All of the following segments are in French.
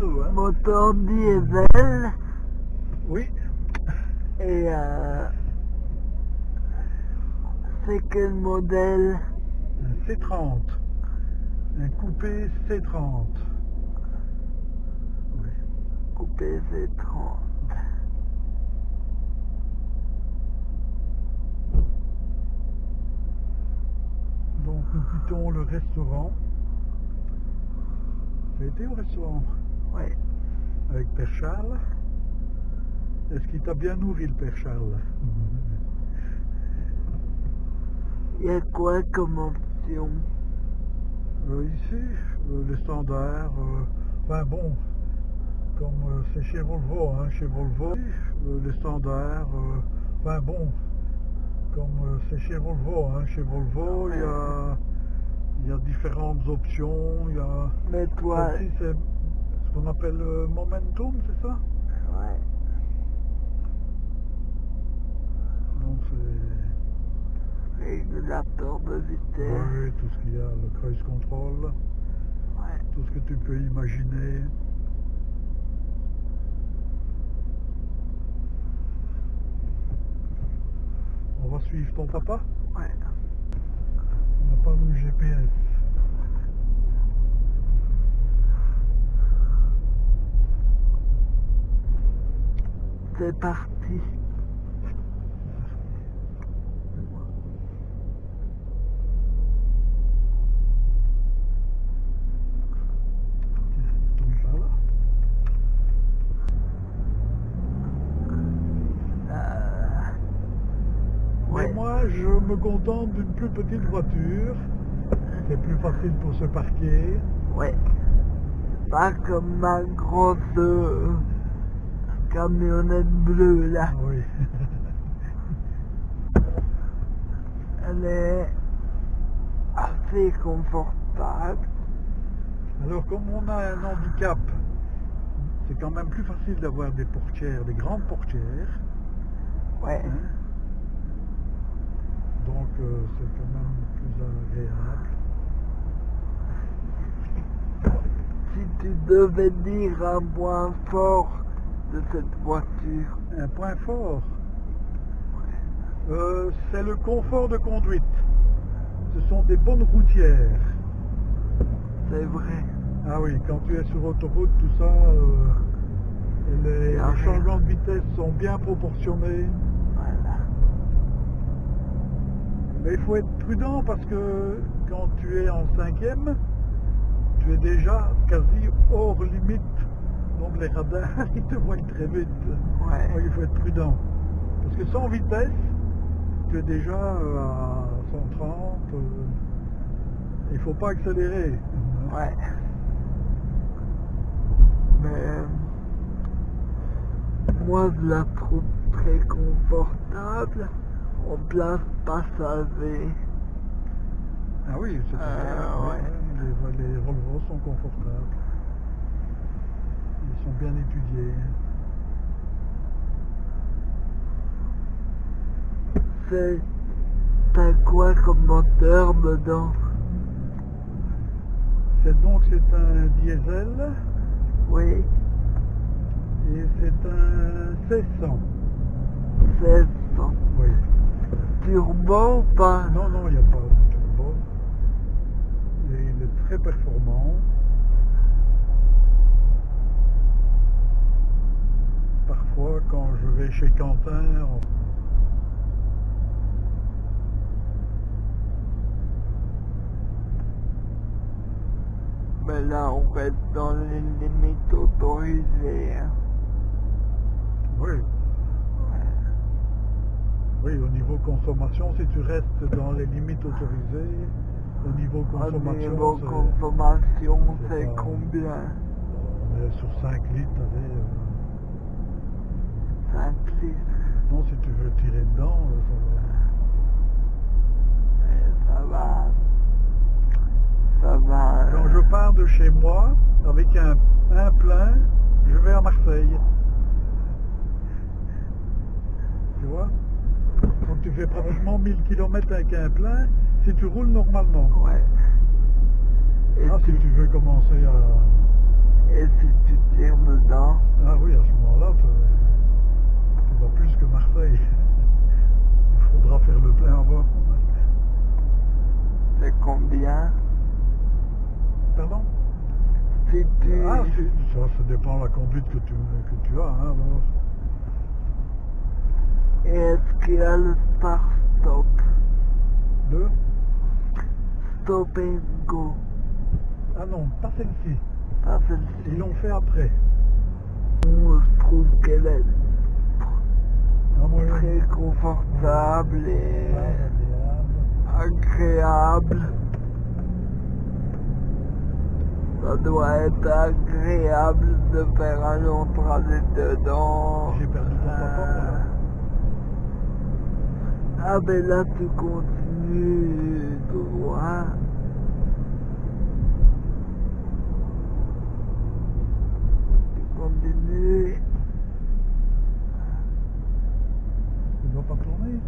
tout. Hein. moteur diesel Oui, et euh, c'est quel modèle? Un C30. Un coupé C30. Oui. coupé C30 Donc nous quittons le restaurant. Tu as été au restaurant? Ouais. Avec Père Charles. Est-ce qu'il t'a bien nourri le Père Charles? Il y a quoi comme option? Euh, Ici, euh, les standards, euh, enfin bon, comme euh, c'est chez Volvo, hein, chez Volvo, les standards, enfin bon, comme c'est chez Volvo, hein, chez Volvo, il y a, il y a différentes options, il y a... mais toi Celle-ci, c'est ce qu'on appelle le momentum, c'est ça? Ouais. Donc c'est... régulateur de vitesse. Oui, tout ce qu'il y a, le cruise control, ouais. Tout ce que tu peux imaginer. On va suivre ton papa? Ouais. On n'a pas le GPS. c'est parti Tiens, tourne par là. Euh, Mais ouais moi, je me contente d'une plus petite voiture. C'est plus facile pour se parquer. Ouais. Pas comme ma grosse euh, camionnette bleue là. Oui. Elle est assez confortable. Alors, comme on a un handicap, c'est quand même plus facile d'avoir des portières, des grandes portières. Ouais. hein. Donc, euh, c'est quand même plus agréable. Si tu devais dire un point fort de cette voiture, Un point fort, euh, c'est le confort de conduite. Ce sont des bonnes routières. c'est vrai. Ah oui, quand tu es sur autoroute, tout ça, euh, les, Ah les oui. changements de vitesse sont bien proportionnés. Voilà. Mais il faut être prudent parce que quand tu es en cinquième, tu es déjà quasi hors limite. Donc les radars, ils te voient très vite. Ouais. Donc il faut être prudent. Parce que sans vitesse, tu es déjà euh, à 130. euh, il faut pas accélérer. Ouais. Mais moi je la trouve très confortable en place passager. Ah oui, c'est Euh, ouais. Les, les Volvo sont confortables. Sont bien étudiés. C'est t'as quoi comme moteur dedans C'est donc c'est un diesel Oui, et c'est un 1600. 1600. Oui. Turbo ou pas? Non, non, il n'y a pas de turbo. Et il est très performant. Quand je vais chez Quentin, Mais là on reste dans les limites autorisées. hein. oui, oui, au niveau consommation, si tu restes dans les limites autorisées, au niveau Au consommation, niveau consommation, c'est combien? On est sur 5 litres, allez, euh, 5 litres. non, si tu veux tirer dedans, euh, ça va. Ça va. Ça va. Je pars de chez moi avec un, un plein, je vais à Marseille. Tu vois? Donc tu fais pratiquement 1000 km avec un plein si tu roules normalement. Ouais. Et Ah, si tu- tu veux commencer à... Et si tu tires dedans, Ah oui, à ce moment-là, plus que Marseille. Il faudra faire le plein avant. c'est combien? Pardon? Si tu... Ah, ça, ça dépend de la conduite que tu, que tu as. Hein, est-ce qu'il y a le start-stop Deux Stop and go. Ah non, pas celle-ci. Pas Ils celle-ci. l'ont fait après. On se trouve qu'elle est Ah, moi, très confortable et Ah, agréable. Ça doit être agréable de faire un long trajet dedans. J'ai perdu ton là. Ah ben là tu continues droit. Tu continues. Tu ne dois pas tourner ici.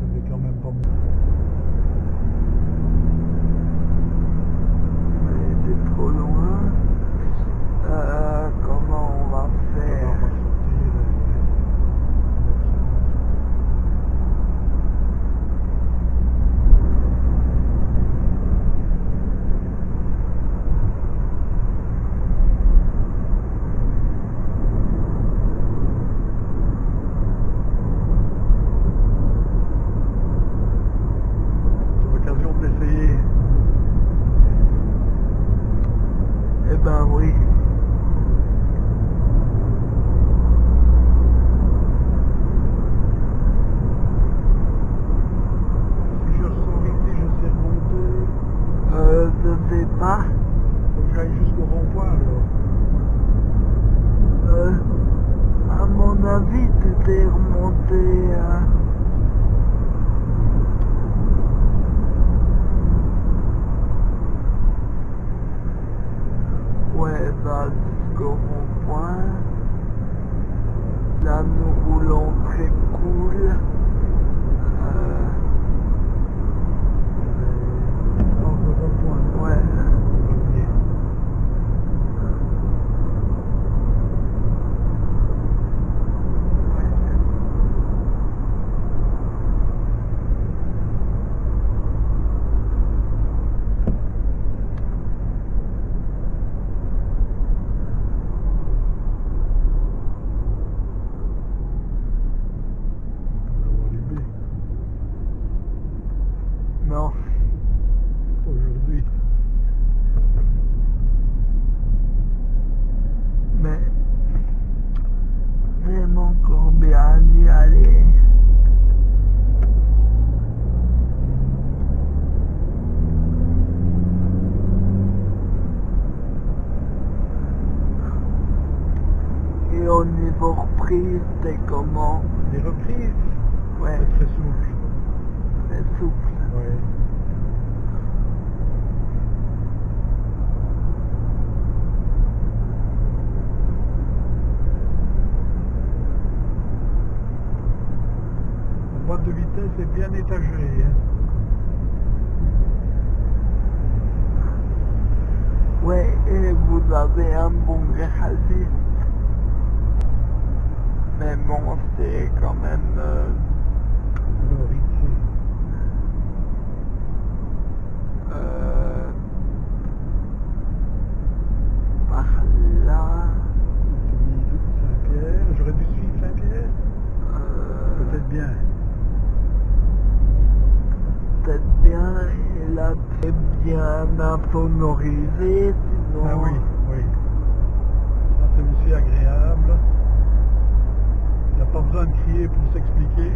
Je vais quand même pas me... Mais t'es trop loin. Euh, comment on va Ça va faire pas sortir. C'est l'occasion de l'essayer. Eh ben oui. Si je ressors ici, je sais remonter. Euh, je sais pas. Faut que j'aille jusqu'au rond-point alors. Euh, à mon avis, tu t'es remonté. hein. Ouais, va jusqu'au rond-point. Là, nous roulons très cool. Euh, Je vais prendre le rond-point. ouais. Premier. On va les B. Non. Aujourd'hui. Mais j'aime encore bien y aller. Et au niveau reprise, c'est Les reprises, Ouais, c'est très souple. c'est souple. Ouais. La boîte de vitesse est bien étagée. hein. Ouais, et vous avez un bon garagiste. Mais bon, c'est quand même... euh, Alors ici, euh, par là... j'ai mis Saint-Pierre. J'aurais dû suivre Saint-Pierre euh, Peut-être bien. peut-être bien, et là c'est bien insonorisé, sinon... Ah oui, oui. Ça c'est aussi agréable. Il n'y a pas besoin de crier pour s'expliquer.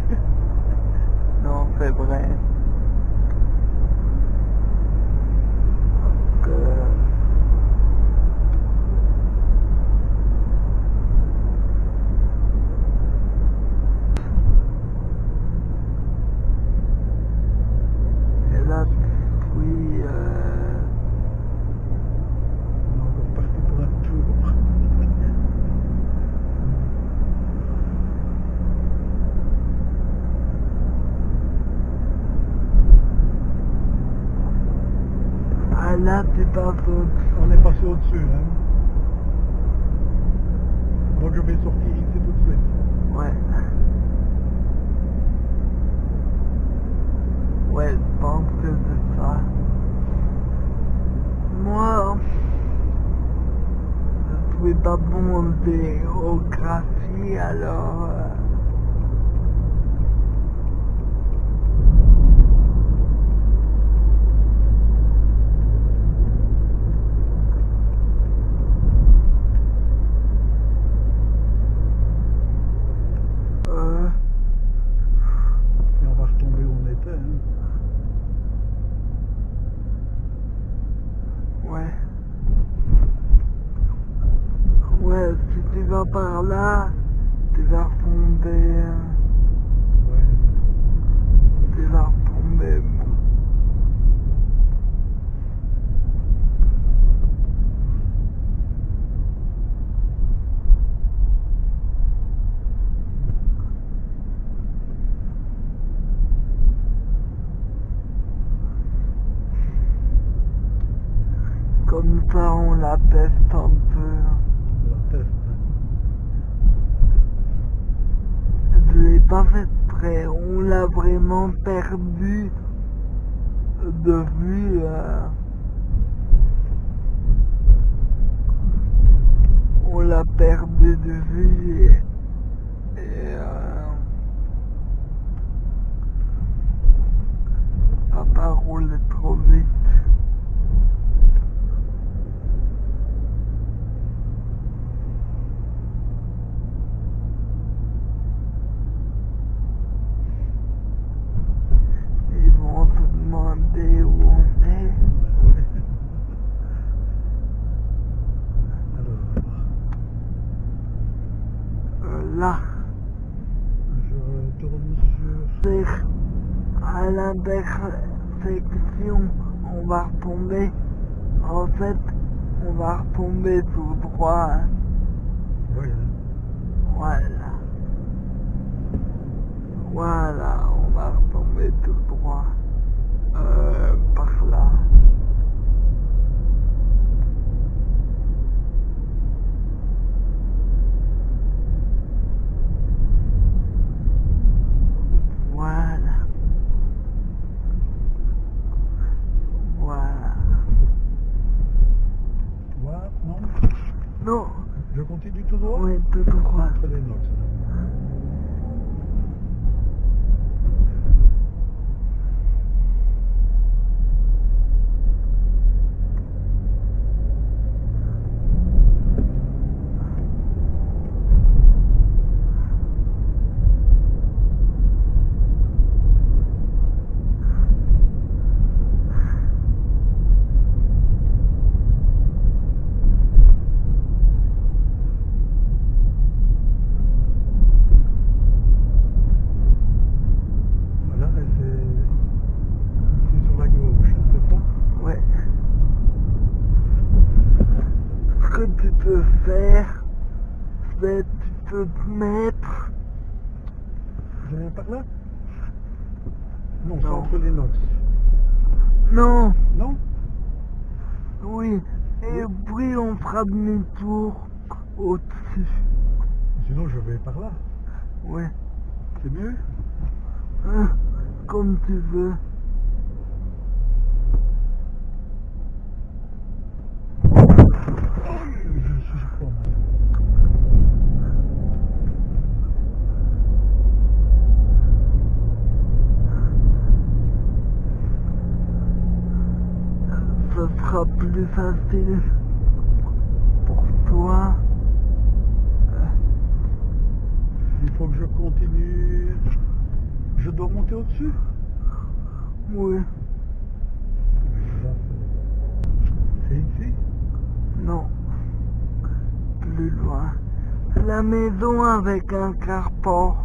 Non, c'est vrai. Parce que... Et là, oui, euh, On est encore parti pour un tour. Passe au On est passé au-dessus. Hein. Donc je vais sortir ici tout de suite. Ouais. Ouais, je pense que c'est ça. Moi, je suis pas bon en géographie, alors... euh, euh, Et on va retomber où on était. Hein. ouais. Ouais, si tu vas par là, tu vas retomber... euh, Ouais. tu vas retomber... bon. Comme ça, on la peste un peu. La test. hein. Je l'ai pas fait près. On l'a vraiment perdu de vue. euh. On l'a perdu de vue et, et euh, papa roule trop vite. Ils vont se demander où on est. Ben ouais. Alors, Euh, là, je retourne sur... c'est à l'intersection. On va retomber. En fait, on va retomber tout droit. hein. Hein. Voilà. Voilà, on va retomber tout droit. Euh, par là. Voilà. Voilà. Tu vois, non Non, Je continue tout droit oui, tout droit. Entre les nox. Voilà, et c'est ici sur la gauche, hein, c'est ça Ouais. Ce que tu peux faire, c'est tu peux te mettre. Je viens par là Non, c'est Non. entre les nox. Non, Non oui. Et demi-tour au-dessus. Sinon, je vais par là. Ouais. C'est mieux Hein, comme tu veux. Ce sera plus facile toi. Il faut que je continue. Je dois monter au-dessus Oui. C'est- ici? Non. Plus loin. La maison avec un carport.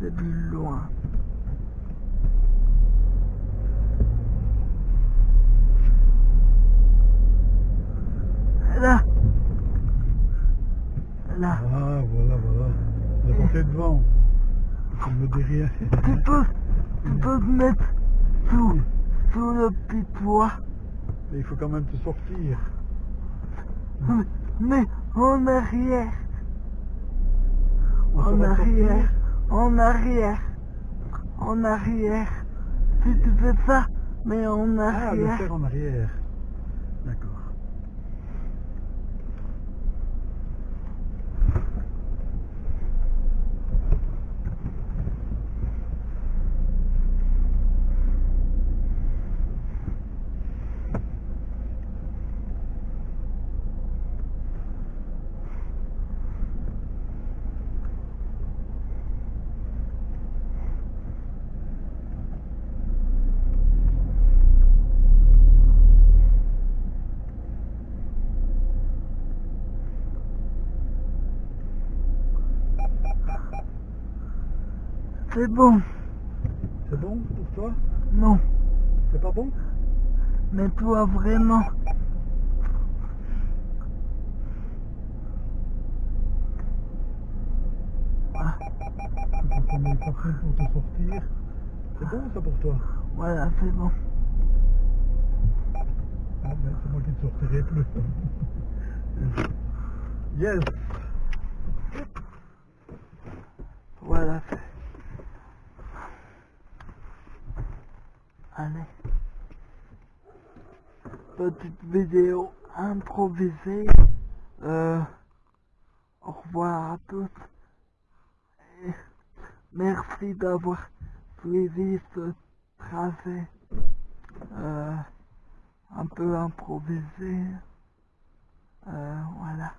C'est loin. Là. Là. Ah, voilà, voilà. Devant. Me rien. Tu peux, tu peux te mettre sous, sous le petit toit. Mais il faut quand même te sortir. Mais, mais en arrière, On en arrière, en arrière, en arrière. Si tu fais ça, mais en Ah, le arrière. faire en arrière. D'accord. C'est bon, C'est bon pour toi? Non, C'est pas bon? Mais toi vraiment. Ah, prêt pour te sortir. C'est bon ça pour toi? Voilà, c'est bon. Ah ben c'est moi qui ne sortirai plus. yes Voilà, c'est... Allez. Petite vidéo improvisée. Euh, au revoir à tous. Et merci d'avoir suivi ce tracé. Euh, un peu improvisé. Euh, voilà.